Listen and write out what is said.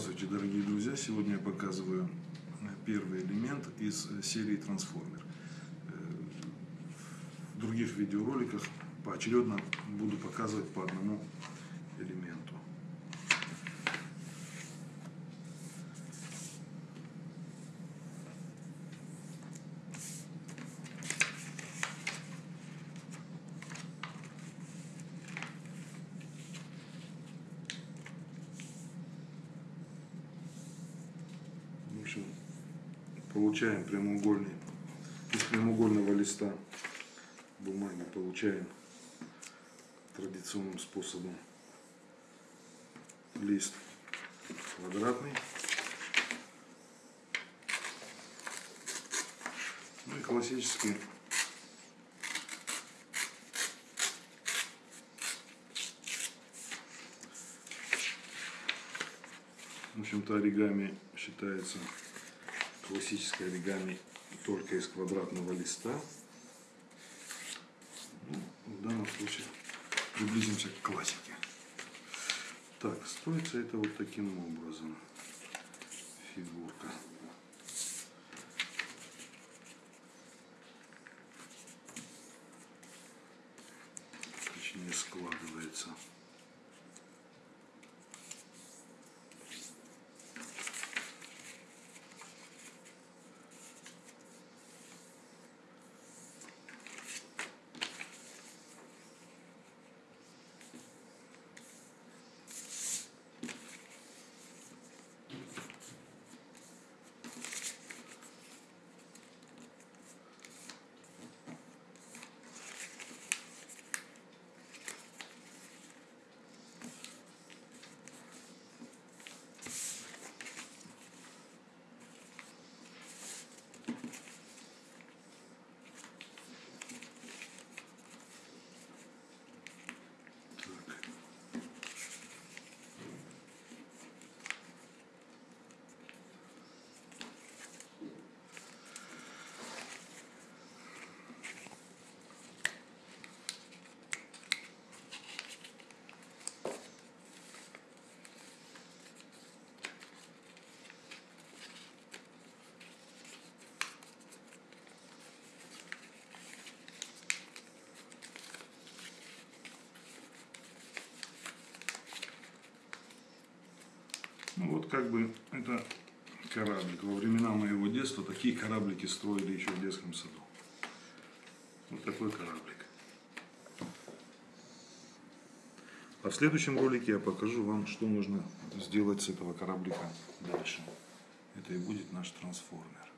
Здравствуйте, дорогие друзья! Сегодня я показываю э, первый элемент из э, серии Трансформер. Э, в других видеороликах поочередно буду показывать по одному элементу. В общем, получаем прямоугольный, из прямоугольного листа бумаги получаем традиционным способом лист квадратный. Ну и классический В общем-то, оригами считается классическое оригами только из квадратного листа. Ну, в данном случае приблизимся к классике. Так, строится это вот таким образом. Фигурка. Точнее складывается. Как бы это кораблик. Во времена моего детства такие кораблики строили еще в детском саду. Вот такой кораблик. А в следующем ролике я покажу вам, что нужно сделать с этого кораблика дальше. Это и будет наш трансформер.